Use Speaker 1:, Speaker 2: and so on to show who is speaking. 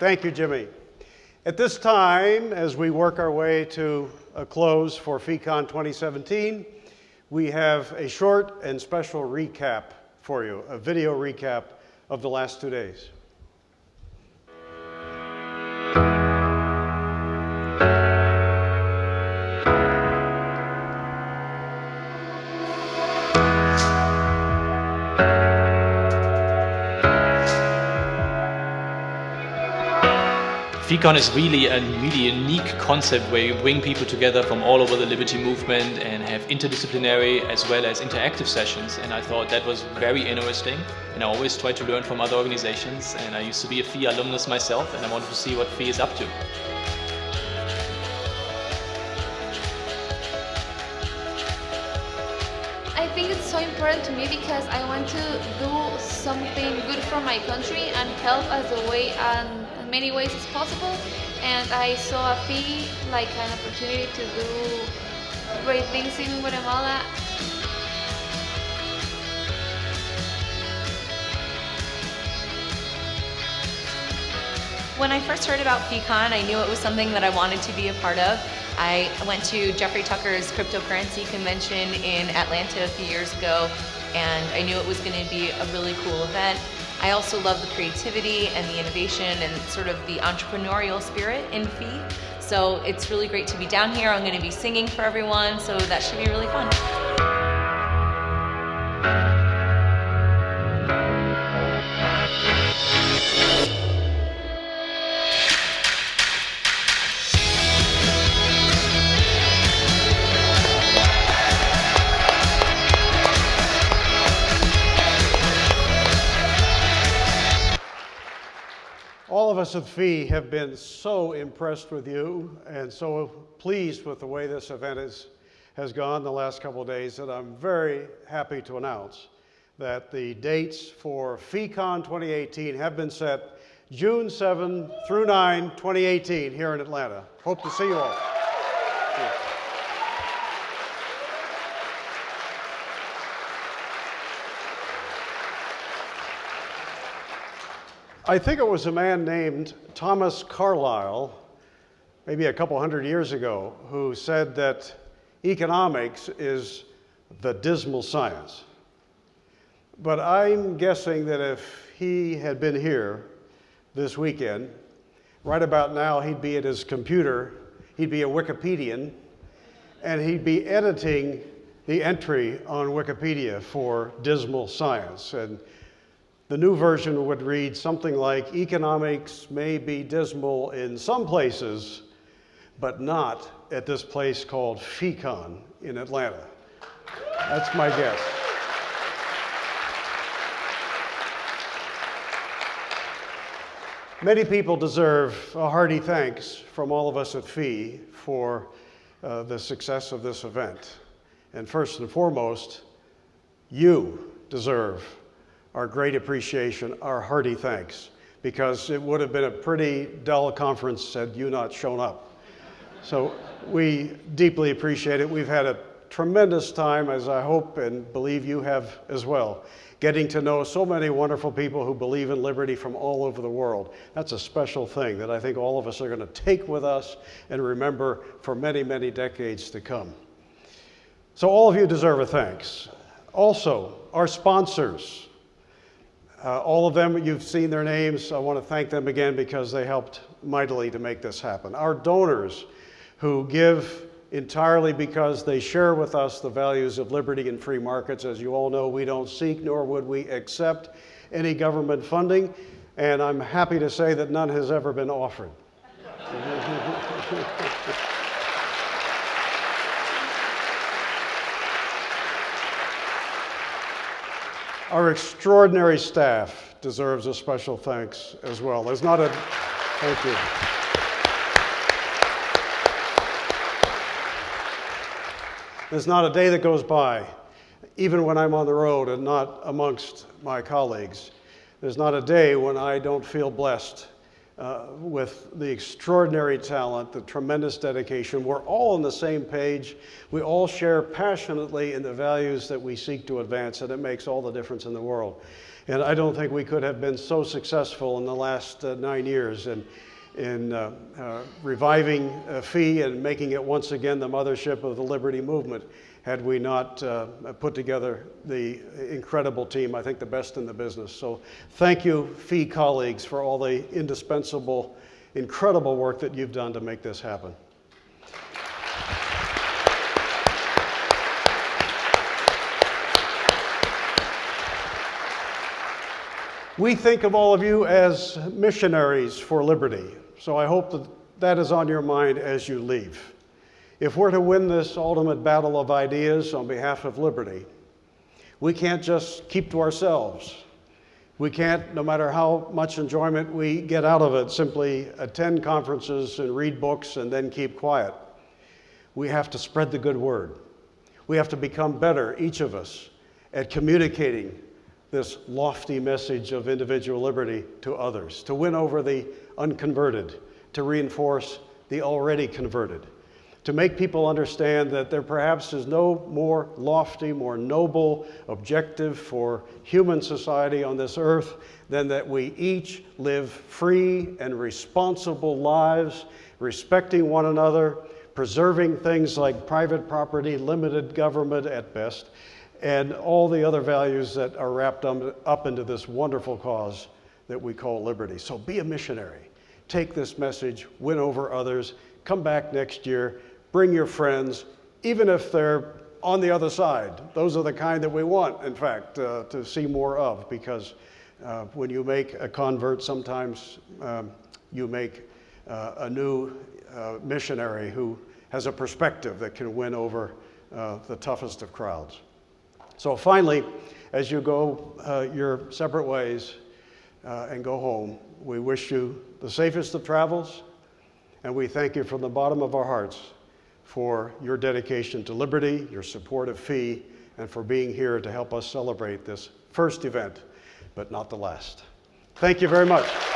Speaker 1: Thank you, Jimmy. At this time, as we work our way to a close for FECON 2017, we have a short and special recap for you, a video recap of the last two days.
Speaker 2: FECON is really a really unique concept where you bring people together from all over the Liberty movement and have interdisciplinary as well as interactive sessions and I thought that was very interesting and I always try to learn from other organizations and I used to be a FEE alumnus myself and I wanted to see what FEE is up to.
Speaker 3: I think it's so important to me because I want to do something good for my country and help as a way and many ways as possible and I saw a FEE like an opportunity to do great things in Guatemala.
Speaker 4: When I first heard about FECON, I knew it was something that I wanted to be a part of. I went to Jeffrey Tucker's cryptocurrency convention in Atlanta a few years ago and I knew it was going to be a really cool event. I also love the creativity and the innovation and sort of the entrepreneurial spirit in FEE. So it's really great to be down here. I'm going to be singing for everyone, so that should be really fun.
Speaker 1: Us at FEE have been so impressed with you and so pleased with the way this event is, has gone the last couple of days that I'm very happy to announce that the dates for FECON 2018 have been set June 7 through 9, 2018 here in Atlanta. Hope to see you all. I think it was a man named Thomas Carlyle, maybe a couple hundred years ago, who said that economics is the dismal science. But I'm guessing that if he had been here this weekend, right about now he'd be at his computer, he'd be a Wikipedian, and he'd be editing the entry on Wikipedia for dismal science. And the new version would read something like, economics may be dismal in some places, but not at this place called FECON in Atlanta. That's my guess. Many people deserve a hearty thanks from all of us at FEE for uh, the success of this event. And first and foremost, you deserve our great appreciation, our hearty thanks, because it would have been a pretty dull conference had you not shown up. So we deeply appreciate it. We've had a tremendous time, as I hope and believe you have as well, getting to know so many wonderful people who believe in liberty from all over the world. That's a special thing that I think all of us are going to take with us and remember for many, many decades to come. So all of you deserve a thanks. Also, our sponsors, uh, all of them, you've seen their names. I want to thank them again because they helped mightily to make this happen. Our donors who give entirely because they share with us the values of liberty and free markets. As you all know, we don't seek nor would we accept any government funding, and I'm happy to say that none has ever been offered. Our extraordinary staff deserves a special thanks as well. There's not a, thank you. There's not a day that goes by, even when I'm on the road and not amongst my colleagues, there's not a day when I don't feel blessed uh, with the extraordinary talent, the tremendous dedication. We're all on the same page. We all share passionately in the values that we seek to advance, and it makes all the difference in the world. And I don't think we could have been so successful in the last uh, nine years in, in uh, uh, reviving uh, FEE and making it once again the mothership of the liberty movement had we not uh, put together the incredible team, I think the best in the business. So thank you, FEE colleagues, for all the indispensable, incredible work that you've done to make this happen. We think of all of you as missionaries for liberty, so I hope that that is on your mind as you leave. If we're to win this ultimate battle of ideas on behalf of liberty, we can't just keep to ourselves. We can't, no matter how much enjoyment we get out of it, simply attend conferences and read books and then keep quiet. We have to spread the good word. We have to become better, each of us, at communicating this lofty message of individual liberty to others, to win over the unconverted, to reinforce the already converted, to make people understand that there perhaps is no more lofty, more noble objective for human society on this earth than that we each live free and responsible lives, respecting one another, preserving things like private property, limited government at best, and all the other values that are wrapped up into this wonderful cause that we call liberty. So be a missionary. Take this message, win over others, come back next year, bring your friends, even if they're on the other side. Those are the kind that we want, in fact, uh, to see more of because uh, when you make a convert, sometimes um, you make uh, a new uh, missionary who has a perspective that can win over uh, the toughest of crowds. So finally, as you go uh, your separate ways uh, and go home, we wish you the safest of travels, and we thank you from the bottom of our hearts for your dedication to liberty, your support of FEE, and for being here to help us celebrate this first event, but not the last. Thank you very much.